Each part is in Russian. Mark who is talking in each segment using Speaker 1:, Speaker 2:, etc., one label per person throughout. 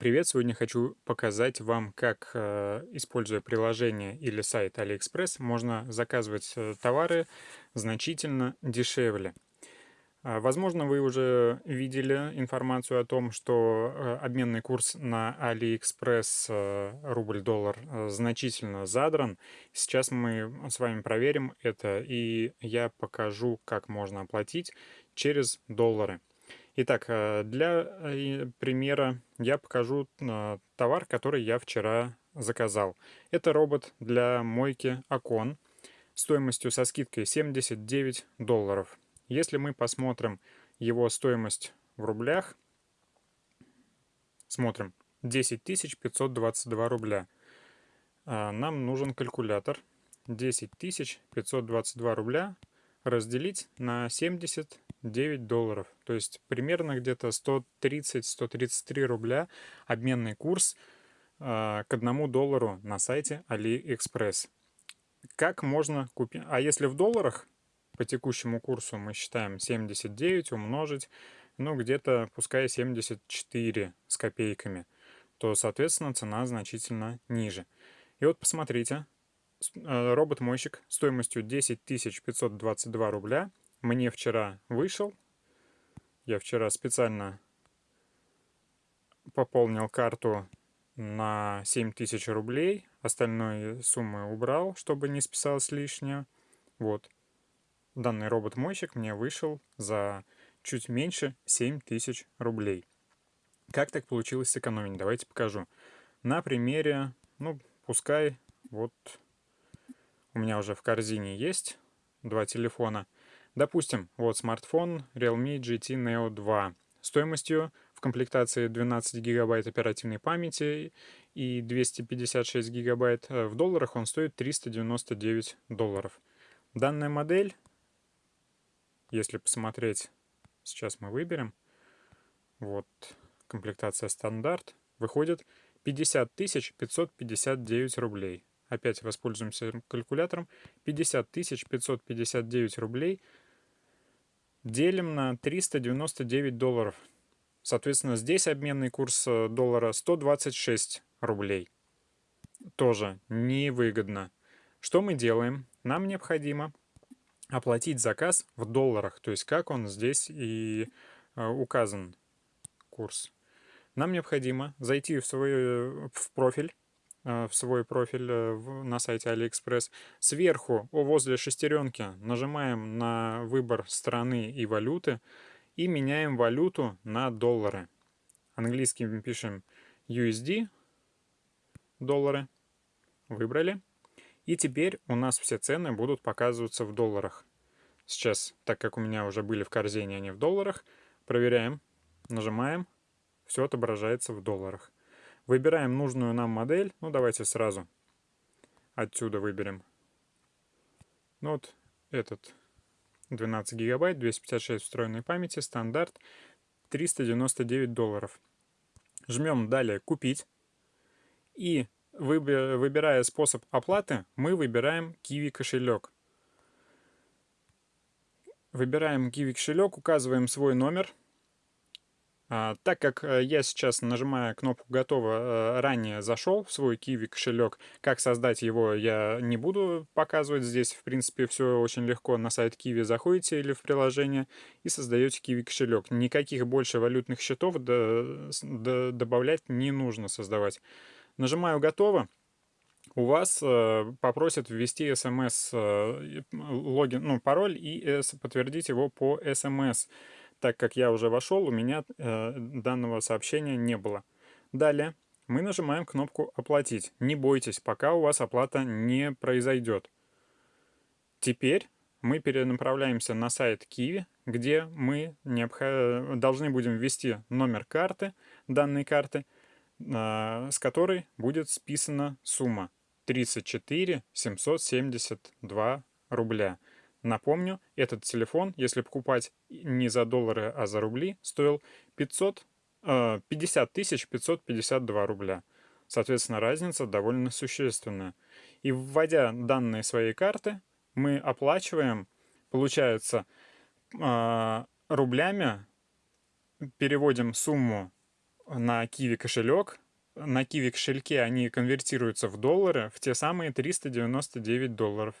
Speaker 1: Привет! Сегодня хочу показать вам, как, э, используя приложение или сайт AliExpress, можно заказывать э, товары значительно дешевле. А, возможно, вы уже видели информацию о том, что э, обменный курс на AliExpress рубль-доллар значительно задран. Сейчас мы с вами проверим это, и я покажу, как можно оплатить через доллары. Итак, э, для э, примера я покажу э, товар, который я вчера заказал. Это робот для мойки окон стоимостью со скидкой 79 долларов. Если мы посмотрим его стоимость в рублях, смотрим 10 522 рубля. Нам нужен калькулятор. 10 522 рубля разделить на 79 долларов. То есть примерно где-то 130-133 рубля обменный курс э, к одному доллару на сайте AliExpress. Как можно купить? А если в долларах по текущему курсу мы считаем 79 умножить, ну где-то пускай 74 с копейками, то соответственно цена значительно ниже. И вот посмотрите, Э, робот-мойщик стоимостью 10 522 рубля мне вчера вышел. Я вчера специально пополнил карту на 7000 рублей. Остальной суммы убрал, чтобы не списалось лишнее. Вот. Данный робот-мойщик мне вышел за чуть меньше 7000 рублей. Как так получилось сэкономить? Давайте покажу. На примере, ну, пускай вот у меня уже в корзине есть два телефона. Допустим, вот смартфон Realme GT Neo 2 стоимостью в комплектации 12 гигабайт оперативной памяти и 256 гигабайт. Э, в долларах он стоит 399 долларов. Данная модель, если посмотреть, сейчас мы выберем, вот комплектация стандарт, выходит 50 559 рублей опять воспользуемся калькулятором, 50 559 рублей делим на 399 долларов. Соответственно, здесь обменный курс э, доллара 126 рублей. Тоже невыгодно. Что мы делаем? Нам необходимо оплатить заказ в долларах, то есть как он здесь и э, указан курс. Нам необходимо зайти в свой э, в профиль в свой профиль э, на сайте AliExpress. Сверху, возле шестеренки, нажимаем на выбор страны и валюты и меняем валюту на доллары. Английским пишем USD, доллары. Выбрали. И теперь у нас все цены будут показываться в долларах. Сейчас, так как у меня уже были в корзине они в долларах, проверяем, нажимаем, все отображается в долларах. Выбираем нужную нам модель. Ну, давайте сразу отсюда выберем. Ну, вот этот 12 гигабайт, 256 встроенной памяти, стандарт, 399 долларов. Жмем далее «Купить». И выбирая способ оплаты, мы выбираем Kiwi кошелек. Выбираем Kiwi кошелек, указываем свой номер – так как э, я сейчас, нажимая кнопку «Готово», э, ранее зашел в свой Kiwi кошелек, как создать его я не буду показывать здесь. В принципе, все очень легко. На сайт Kiwi заходите или в приложение и создаете Kiwi кошелек. Никаких больше валютных счетов добавлять не нужно создавать. Нажимаю «Готово» у вас э, попросят ввести смс э, логин, ну, пароль и э, подтвердить его по смс так как я уже вошел, у меня э, данного сообщения не было. Далее мы нажимаем кнопку «Оплатить». Не бойтесь, пока у вас оплата не произойдет. Теперь мы перенаправляемся на сайт Kiwi, где мы необх... должны будем ввести номер карты, данной карты, э, с которой будет списана сумма 34 772 рубля. Напомню, этот телефон, если покупать не за доллары, а за рубли, стоил 500, 50 552 рубля. Соответственно, разница довольно существенная. И вводя данные своей карты, мы оплачиваем, получается, а, рублями, переводим сумму на Kiwi кошелек. На Kiwi кошельке они конвертируются в доллары в те самые 399 долларов.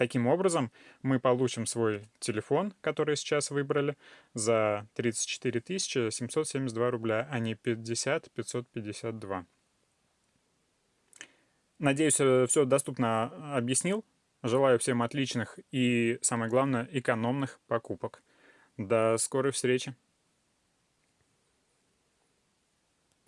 Speaker 1: Таким образом, мы получим свой телефон, который сейчас выбрали, за 34 772 рубля, а не 50 552. Надеюсь, э, все доступно объяснил. Желаю всем отличных и, самое главное, экономных покупок. До скорой встречи!